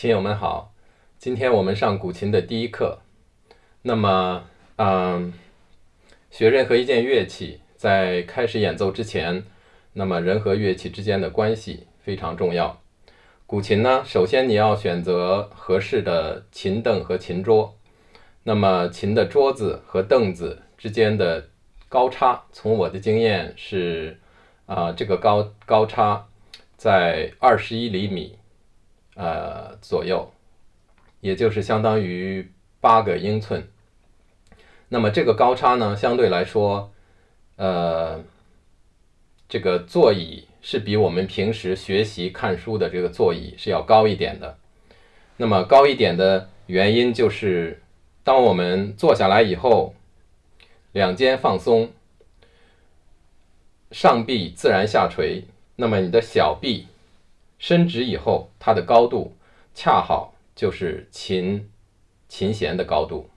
亲友们好，今天我们上古琴的第一课。那么，嗯，学任何一件乐器，在开始演奏之前，那么人和乐器之间的关系非常重要。古琴呢，首先你要选择合适的琴凳和琴桌。那么，琴的桌子和凳子之间的高差，从我的经验是，啊，这个高高差在二十一厘米。呃，左右，也就是相当于八个英寸。那么这个高差呢，相对来说，呃，这个座椅是比我们平时学习看书的这个座椅是要高一点的。那么高一点的原因就是，当我们坐下来以后，两肩放松，上臂自然下垂，那么你的小臂。伸直以后，它的高度恰好就是琴琴弦的高度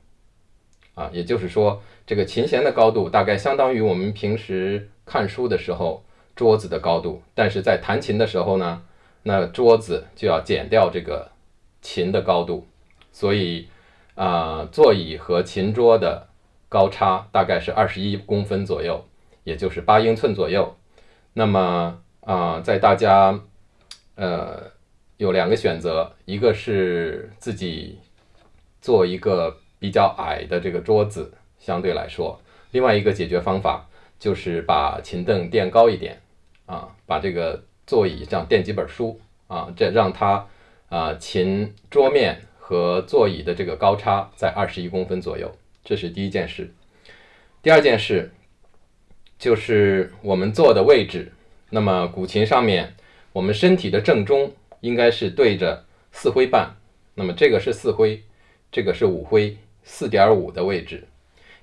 啊，也就是说，这个琴弦的高度大概相当于我们平时看书的时候桌子的高度。但是在弹琴的时候呢，那桌子就要减掉这个琴的高度，所以啊，座椅和琴桌的高差大概是二十一公分左右，也就是八英寸左右。那么啊，在大家。呃，有两个选择，一个是自己做一个比较矮的这个桌子，相对来说；另外一个解决方法就是把琴凳垫高一点，啊，把这个座椅这样垫几本书，啊，这让它啊琴桌面和座椅的这个高差在二十一公分左右，这是第一件事。第二件事就是我们坐的位置，那么古琴上面。我们身体的正中应该是对着四徽半，那么这个是四徽，这个是五徽，四点五的位置，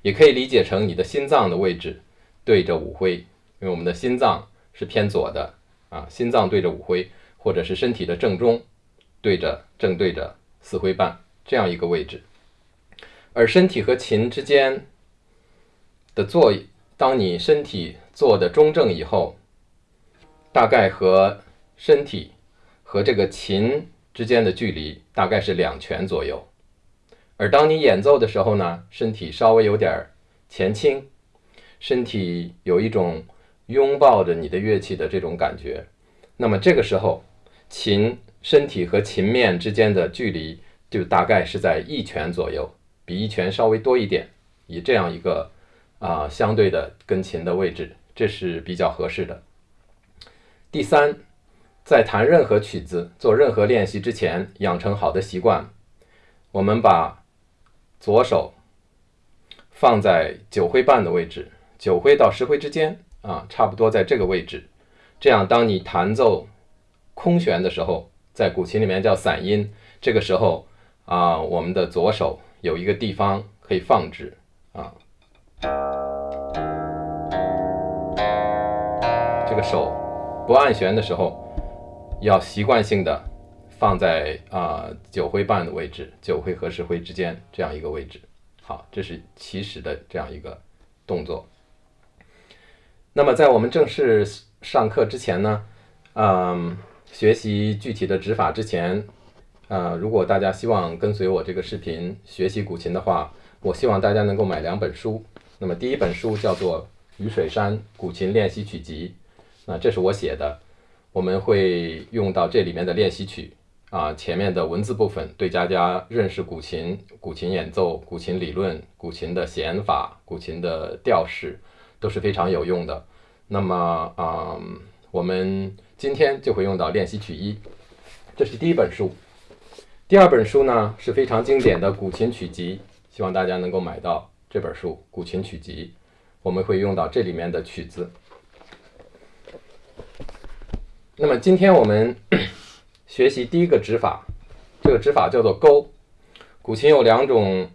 也可以理解成你的心脏的位置对着五徽，因为我们的心脏是偏左的啊，心脏对着五徽，或者是身体的正中对着正对着四徽半这样一个位置，而身体和琴之间的坐，当你身体坐的中正以后，大概和身体和这个琴之间的距离大概是两拳左右，而当你演奏的时候呢，身体稍微有点前倾，身体有一种拥抱着你的乐器的这种感觉，那么这个时候，琴身体和琴面之间的距离就大概是在一拳左右，比一拳稍微多一点，以这样一个啊相对的跟琴的位置，这是比较合适的。第三。在弹任何曲子、做任何练习之前，养成好的习惯。我们把左手放在九徽半的位置，九徽到十徽之间啊，差不多在这个位置。这样，当你弹奏空弦的时候，在古琴里面叫散音，这个时候啊，我们的左手有一个地方可以放置啊，这个手不按弦的时候。要习惯性的放在啊九徽半的位置，九徽和十徽之间这样一个位置。好，这是起始的这样一个动作。那么在我们正式上课之前呢，嗯，学习具体的指法之前，啊，如果大家希望跟随我这个视频学习古琴的话，我希望大家能够买两本书。那么第一本书叫做《雨水山古琴练习曲集》，那这是我写的。我们会用到这里面的练习曲啊，前面的文字部分对大家认识古琴、古琴演奏、古琴理论、古琴的弦法、古琴的调式都是非常有用的。那么啊，我们今天就会用到练习曲一，这是第一本书。第二本书呢是非常经典的古琴曲集，希望大家能够买到这本书《古琴曲集》，我们会用到这里面的曲子。那么今天我们 学习第一个指法，这个指法叫做勾。古琴有两种，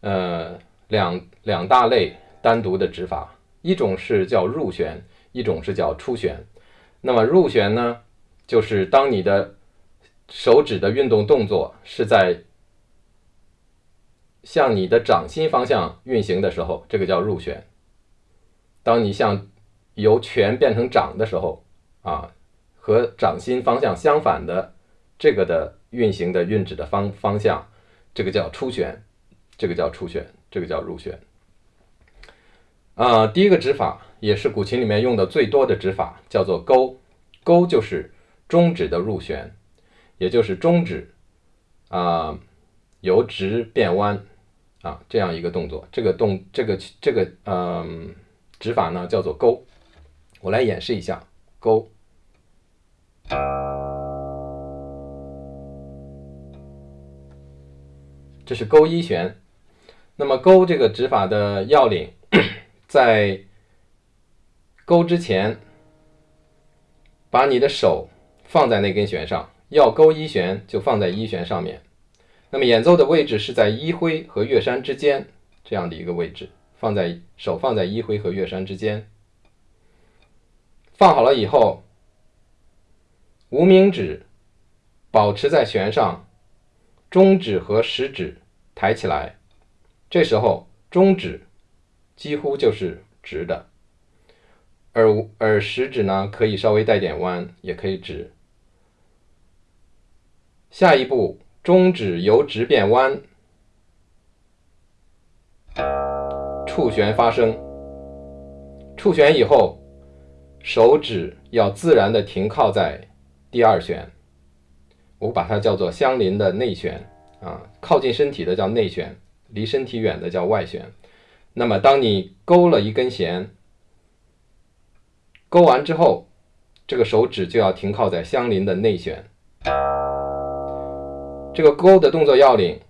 呃，两两大类单独的指法，一种是叫入弦，一种是叫出弦。那么入弦呢，就是当你的手指的运动动作是在向你的掌心方向运行的时候，这个叫入弦。当你向由拳变成掌的时候。啊，和掌心方向相反的这个的运行的运指的方方向，这个叫出旋，这个叫出旋，这个叫入旋。啊，第一个指法也是古琴里面用的最多的指法，叫做勾。勾就是中指的入旋，也就是中指啊由直变弯啊这样一个动作。这个动这个这个嗯指法呢叫做勾。我来演示一下勾。这是勾一弦。那么勾这个指法的要领，在勾之前，把你的手放在那根弦上，要勾一弦就放在一弦上面。那么演奏的位置是在一徽和乐山之间这样的一个位置，放在手放在一徽和乐山之间。放好了以后，无名指保持在弦上，中指和食指抬起来。这时候中指几乎就是直的，而而食指呢可以稍微带点弯，也可以直。下一步，中指由直变弯，触弦发声。触弦以后，手指要自然的停靠在第二弦，我把它叫做相邻的内弦啊，靠近身体的叫内弦。离身体远的叫外旋。那么，当你勾了一根弦，勾完之后，这个手指就要停靠在相邻的内弦。这个勾的动作要领，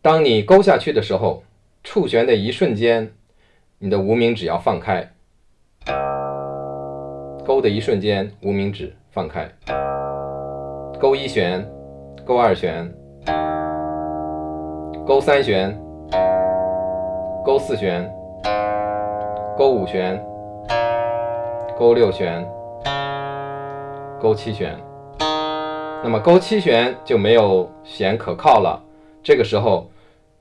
当你勾下去的时候，触弦的一瞬间，你的无名指要放开。勾的一瞬间，无名指放开。勾一弦，勾二弦。勾三弦，勾四弦，勾五弦，勾六弦，勾七弦。那么勾七弦就没有弦可靠了。这个时候，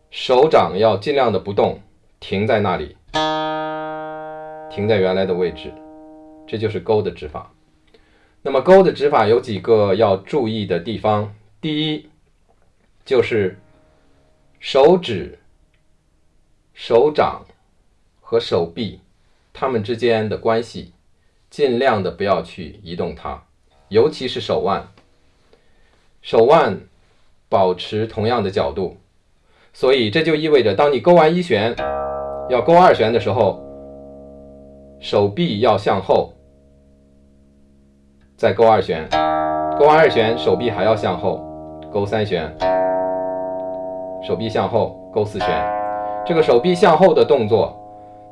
手掌要尽量的不动，停在那里，停在原来的位置。这就是勾的指法。那么勾的指法有几个要注意的地方。第一，就是。手指、手掌和手臂，它们之间的关系，尽量的不要去移动它，尤其是手腕。手腕保持同样的角度，所以这就意味着，当你勾完一弦，要勾二弦的时候，手臂要向后，再勾二弦，勾完二弦，手臂还要向后，勾三弦。手臂向后勾四弦，这个手臂向后的动作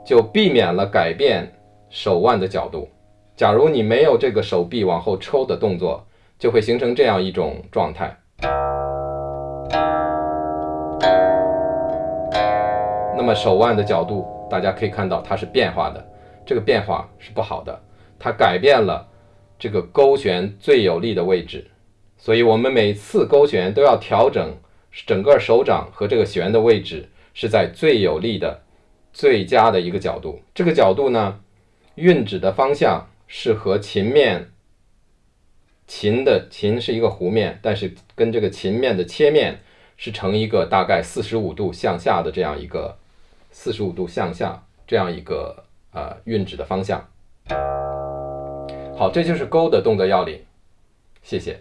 就避免了改变手腕的角度。假如你没有这个手臂往后抽的动作，就会形成这样一种状态。那么手腕的角度，大家可以看到它是变化的，这个变化是不好的，它改变了这个勾弦最有力的位置。所以我们每次勾弦都要调整。整个手掌和这个弦的位置是在最有力的、最佳的一个角度。这个角度呢，运指的方向是和琴面，琴的琴是一个弧面，但是跟这个琴面的切面是成一个大概四十五度向下的这样一个四十五度向下这样一个呃运指的方向。好，这就是勾的动作要领。谢谢。